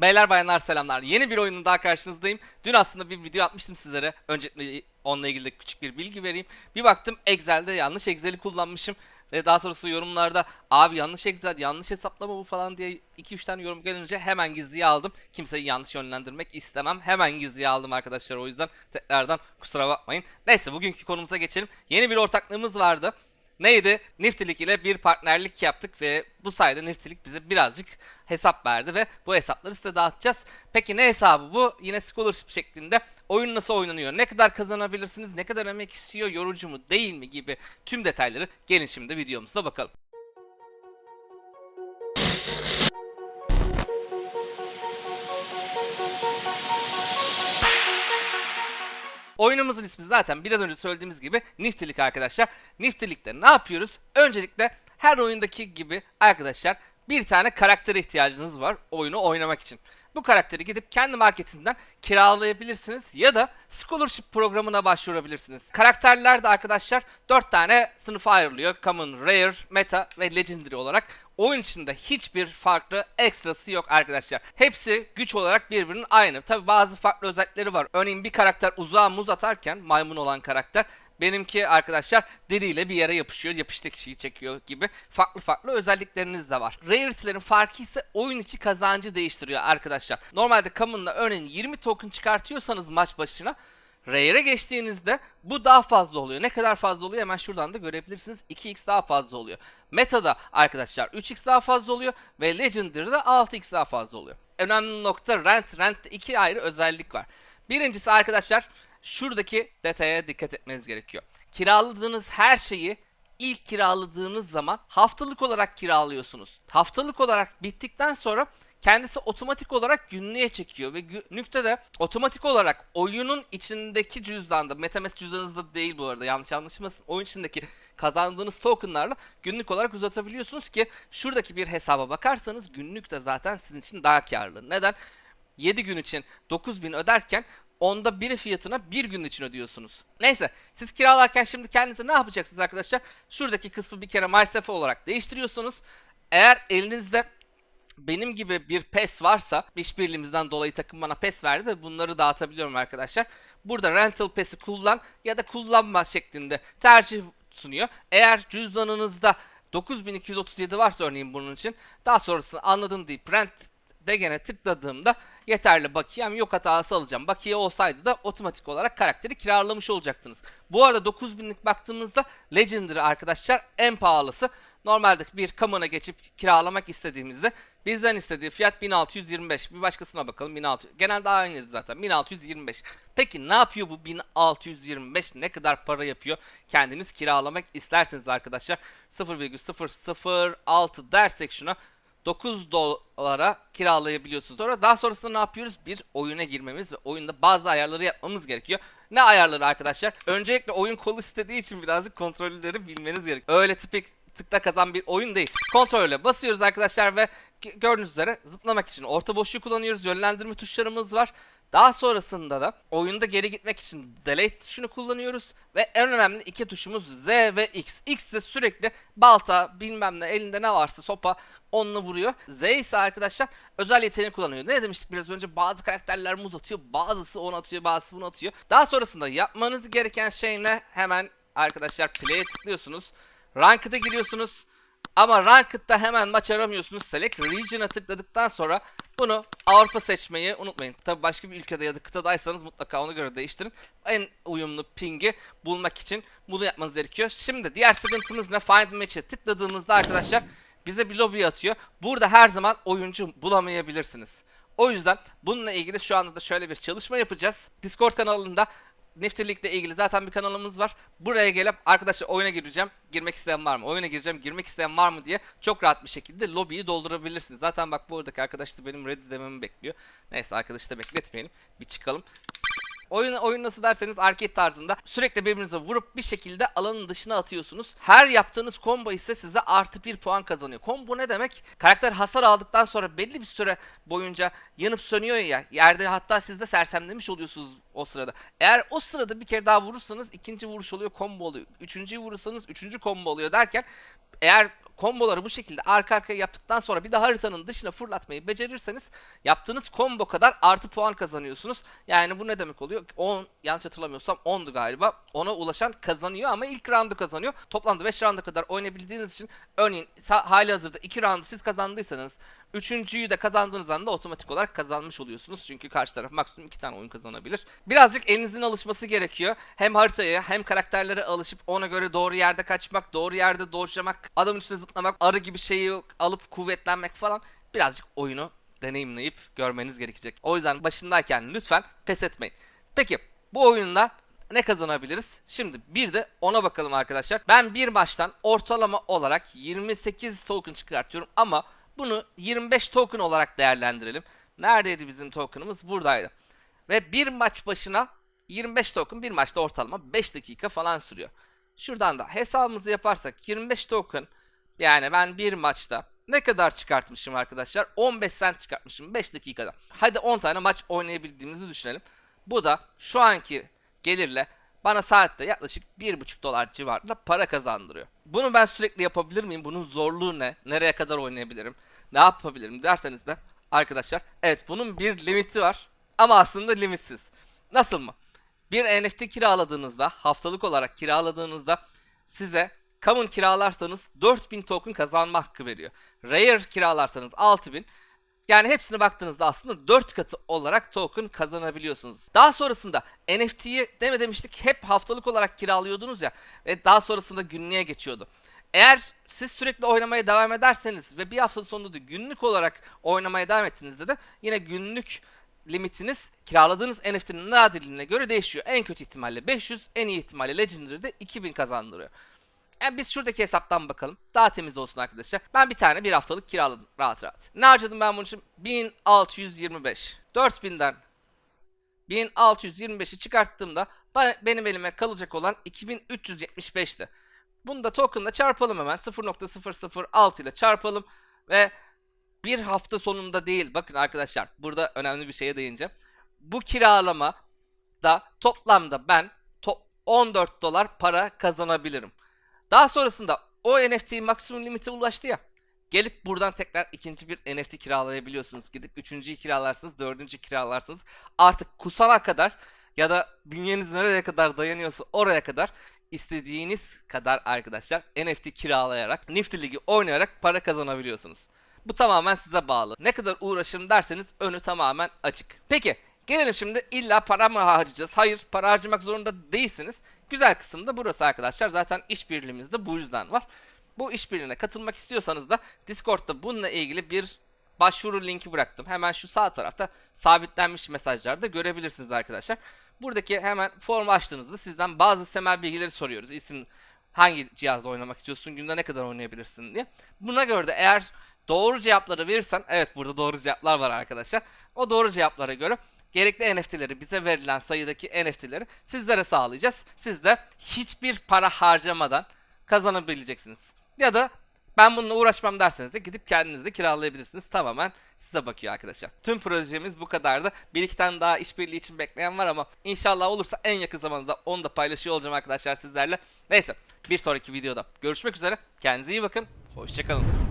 Beyler bayanlar selamlar. Yeni bir oyunun daha karşınızdayım. Dün aslında bir video atmıştım sizlere. Öncelikle onunla ilgili küçük bir bilgi vereyim. Bir baktım Excel'de yanlış Excel'i kullanmışım. Ve daha sonrası yorumlarda abi yanlış Excel, yanlış hesaplama bu falan diye 2-3 tane yorum gelince hemen gizliye aldım. Kimseyi yanlış yönlendirmek istemem. Hemen gizliye aldım arkadaşlar o yüzden tekrardan kusura bakmayın. Neyse bugünkü konumuza geçelim. Yeni bir ortaklığımız vardı. Neydi? Niftilik ile bir partnerlik yaptık ve bu sayede Niftilik bize birazcık hesap verdi ve bu hesapları size dağıtacağız. Peki ne hesabı bu? Yine scholarship şeklinde oyun nasıl oynanıyor? Ne kadar kazanabilirsiniz? Ne kadar emek istiyor? Yorucu mu değil mi? gibi tüm detayları gelin şimdi videomuzda bakalım. Oyunumuzun ismi zaten biraz önce söylediğimiz gibi Niftilik arkadaşlar. Niftilik'te ne yapıyoruz? Öncelikle her oyundaki gibi arkadaşlar bir tane karaktere ihtiyacınız var oyunu oynamak için. Bu karakteri gidip kendi marketinden kiralayabilirsiniz ya da scholarship programına başvurabilirsiniz. Karakterler de arkadaşlar 4 tane sınıfa ayrılıyor. Common, Rare, Meta ve Legendary olarak. Oyun içinde hiçbir farklı ekstrası yok arkadaşlar. Hepsi güç olarak birbirinin aynı. Tabi bazı farklı özellikleri var. Örneğin bir karakter uzağa muz atarken maymun olan karakter Benimki arkadaşlar deriyle bir yere yapışıyor, yapıştığı kişiyi çekiyor gibi farklı farklı özellikleriniz de var. Rarity'lerin farkı ise oyun içi kazancı değiştiriyor arkadaşlar. Normalde Common'la örneğin 20 token çıkartıyorsanız maç başına Rare'e geçtiğinizde bu daha fazla oluyor. Ne kadar fazla oluyor hemen şuradan da görebilirsiniz. 2x daha fazla oluyor. Meta'da arkadaşlar 3x daha fazla oluyor ve Legendary'de 6x daha fazla oluyor. Önemli nokta rent. Rent'te iki ayrı özellik var. Birincisi arkadaşlar şuradaki detaya dikkat etmeniz gerekiyor. Kiraladığınız her şeyi ilk kiraladığınız zaman haftalık olarak kiralıyorsunuz. Haftalık olarak bittikten sonra kendisi otomatik olarak günlüğe çekiyor ve günlükte de otomatik olarak oyunun içindeki cüzdanda, MetaMask cüzdanınızda değil bu arada yanlış anlaşılmasın. Oyun içindeki kazandığınız tokenlarla günlük olarak uzatabiliyorsunuz ki şuradaki bir hesaba bakarsanız günlük de zaten sizin için daha karlı. Neden? 7 gün için 9000 öderken onda biri fiyatına bir gün için ödüyorsunuz. Neyse siz kiralarken şimdi kendinize ne yapacaksınız arkadaşlar? Şuradaki kısmı bir kere MySafe olarak değiştiriyorsunuz. Eğer elinizde benim gibi bir PES varsa işbirliğimizden dolayı takım bana PES verdi de bunları dağıtabiliyorum arkadaşlar. Burada rental PES'i kullan ya da kullanma şeklinde tercih sunuyor. Eğer cüzdanınızda 9237 varsa örneğin bunun için daha sonrasını anladım deyip rent Degen'e tıkladığımda yeterli bakiyem yok hatası alacağım. Bakiye olsaydı da otomatik olarak karakteri kiralamış olacaktınız. Bu arada 9000'lik baktığımızda Legendary arkadaşlar en pahalısı. Normalde bir kamına geçip kiralamak istediğimizde bizden istediği fiyat 1625. Bir başkasına bakalım 1600. Genelde aynıydı zaten 1625. Peki ne yapıyor bu 1625? Ne kadar para yapıyor? Kendiniz kiralamak isterseniz arkadaşlar 0,006 dersek şuna 9 dolara kiralayabiliyorsunuz. Sonra daha sonrasında ne yapıyoruz? Bir oyuna girmemiz ve oyunda bazı ayarları yapmamız gerekiyor. Ne ayarları arkadaşlar? Öncelikle oyun kolu istediği için birazcık kontrolleri bilmeniz gerekiyor. Öyle tipik tıkla kazan bir oyun değil. Kontrole basıyoruz arkadaşlar ve gördüğünüz üzere zıplamak için orta boşluğu kullanıyoruz. Yönlendirme tuşlarımız var. Daha sonrasında da oyunda geri gitmek için delete tuşunu kullanıyoruz ve en önemli iki tuşumuz Z ve X. X de sürekli balta bilmem ne elinde ne varsa sopa onunla vuruyor. Z ise arkadaşlar özel yeteneğini kullanıyor. Ne demiştik biraz önce bazı karakterler muz atıyor bazısı onu atıyor bazısı bunu atıyor. Daha sonrasında yapmanız gereken şey ne? Hemen arkadaşlar play'e tıklıyorsunuz. Ranked'a giriyorsunuz. Ama Ranked'da hemen maç aramıyorsunuz. Select Region'a tıkladıktan sonra bunu Avrupa seçmeyi unutmayın. Tabi başka bir ülkede ya da kıtadaysanız mutlaka ona göre değiştirin. En uyumlu ping'i bulmak için bunu yapmanız gerekiyor. Şimdi diğer sıkıntımız ne? Find Match'e tıkladığımızda arkadaşlar bize bir lobby atıyor. Burada her zaman oyuncu bulamayabilirsiniz. O yüzden bununla ilgili şu anda da şöyle bir çalışma yapacağız. Discord kanalında Nifty'likle ilgili zaten bir kanalımız var. Buraya gelip arkadaşlar oyuna gireceğim. Girmek isteyen var mı? Oyuna gireceğim. Girmek isteyen var mı diye çok rahat bir şekilde lobiyi doldurabilirsiniz. Zaten bak buradaki arkadaş da benim ready dememi bekliyor. Neyse arkadaşı da bekletmeyelim. Bir çıkalım. Oyun, oyun nasıl derseniz arcade tarzında sürekli birbirinize vurup bir şekilde alanın dışına atıyorsunuz. Her yaptığınız combo ise size artı bir puan kazanıyor. Combo ne demek? Karakter hasar aldıktan sonra belli bir süre boyunca yanıp sönüyor ya. Yerde hatta siz de sersemlemiş oluyorsunuz o sırada. Eğer o sırada bir kere daha vurursanız ikinci vuruş oluyor combo oluyor. Üçüncüyü vurursanız üçüncü combo oluyor derken eğer komboları bu şekilde arka arkaya yaptıktan sonra bir de haritanın dışına fırlatmayı becerirseniz yaptığınız combo kadar artı puan kazanıyorsunuz. Yani bu ne demek oluyor? 10 yanlış hatırlamıyorsam 10'du galiba. 10'a ulaşan kazanıyor ama ilk roundu kazanıyor. Toplamda 5 rounda kadar oynayabildiğiniz için örneğin hali hazırda 2 roundu siz kazandıysanız Üçüncüyü de kazandığınız anda otomatik olarak kazanmış oluyorsunuz. Çünkü karşı taraf maksimum iki tane oyun kazanabilir. Birazcık elinizin alışması gerekiyor. Hem haritaya hem karakterlere alışıp ona göre doğru yerde kaçmak, doğru yerde dodge'lamak, adamın üstüne zıplamak, arı gibi şeyi alıp kuvvetlenmek falan. Birazcık oyunu deneyimleyip görmeniz gerekecek. O yüzden başındayken lütfen pes etmeyin. Peki bu oyunda ne kazanabiliriz? Şimdi bir de ona bakalım arkadaşlar. Ben bir maçtan ortalama olarak 28 token çıkartıyorum ama bunu 25 token olarak değerlendirelim. Neredeydi bizim tokenımız? Buradaydı. Ve bir maç başına 25 token bir maçta ortalama 5 dakika falan sürüyor. Şuradan da hesabımızı yaparsak 25 token yani ben bir maçta ne kadar çıkartmışım arkadaşlar? 15 cent çıkartmışım 5 dakikada. Hadi 10 tane maç oynayabildiğimizi düşünelim. Bu da şu anki gelirle bana saatte yaklaşık 1,5 dolar civarında para kazandırıyor. Bunu ben sürekli yapabilir miyim? Bunun zorluğu ne? Nereye kadar oynayabilirim? Ne yapabilirim derseniz de arkadaşlar evet bunun bir limiti var ama aslında limitsiz. Nasıl mı? Bir NFT kiraladığınızda haftalık olarak kiraladığınızda size common kiralarsanız 4000 token kazanma hakkı veriyor. Rare kiralarsanız 6000 yani hepsine baktığınızda aslında 4 katı olarak token kazanabiliyorsunuz. Daha sonrasında NFT'yi deme demiştik hep haftalık olarak kiralıyordunuz ya ve daha sonrasında günlüğe geçiyordu. Eğer siz sürekli oynamaya devam ederseniz ve bir hafta sonunda da günlük olarak oynamaya devam ettiğinizde de yine günlük limitiniz kiraladığınız NFT'nin nadirliğine göre değişiyor. En kötü ihtimalle 500, en iyi ihtimalle Legendary'de 2000 kazandırıyor. Yani biz şuradaki hesaptan bakalım. Daha temiz olsun arkadaşlar. Ben bir tane bir haftalık kiraladım rahat rahat. Ne harcadım ben bunun için? 1625. 4000'den 1625'i çıkarttığımda benim elime kalacak olan 2375'ti. Bunu da token'la çarpalım hemen. 0.006 ile çarpalım ve bir hafta sonunda değil. Bakın arkadaşlar burada önemli bir şeye değineceğim. Bu kiralama da toplamda ben top 14 dolar para kazanabilirim. Daha sonrasında o NFT maksimum limite ulaştı ya. Gelip buradan tekrar ikinci bir NFT kiralayabiliyorsunuz. Gidip üçüncüyü kiralarsınız, dördüncü kiralarsınız. Artık kusana kadar ya da bünyeniz nereye kadar dayanıyorsa oraya kadar istediğiniz kadar arkadaşlar NFT kiralayarak, Nifty Ligi oynayarak para kazanabiliyorsunuz. Bu tamamen size bağlı. Ne kadar uğraşırım derseniz önü tamamen açık. Peki gelelim şimdi illa para mı harcayacağız? Hayır para harcamak zorunda değilsiniz. Güzel kısım da burası arkadaşlar. Zaten işbirliğimiz de bu yüzden var. Bu işbirliğine katılmak istiyorsanız da Discord'da bununla ilgili bir başvuru linki bıraktım. Hemen şu sağ tarafta sabitlenmiş mesajlarda görebilirsiniz arkadaşlar. Buradaki hemen formu açtığınızda sizden bazı temel bilgileri soruyoruz. İsim hangi cihazda oynamak istiyorsun, günde ne kadar oynayabilirsin diye. Buna göre de eğer doğru cevapları verirsen, evet burada doğru cevaplar var arkadaşlar. O doğru cevaplara göre gerekli NFT'leri bize verilen sayıdaki NFT'leri sizlere sağlayacağız. Siz de hiçbir para harcamadan kazanabileceksiniz. Ya da ben bununla uğraşmam derseniz de gidip kendiniz de kiralayabilirsiniz. Tamamen size bakıyor arkadaşlar. Tüm projemiz bu kadardı. Bir iki tane daha işbirliği için bekleyen var ama inşallah olursa en yakın zamanda onu da paylaşıyor olacağım arkadaşlar sizlerle. Neyse bir sonraki videoda görüşmek üzere. Kendinize iyi bakın. Hoşçakalın.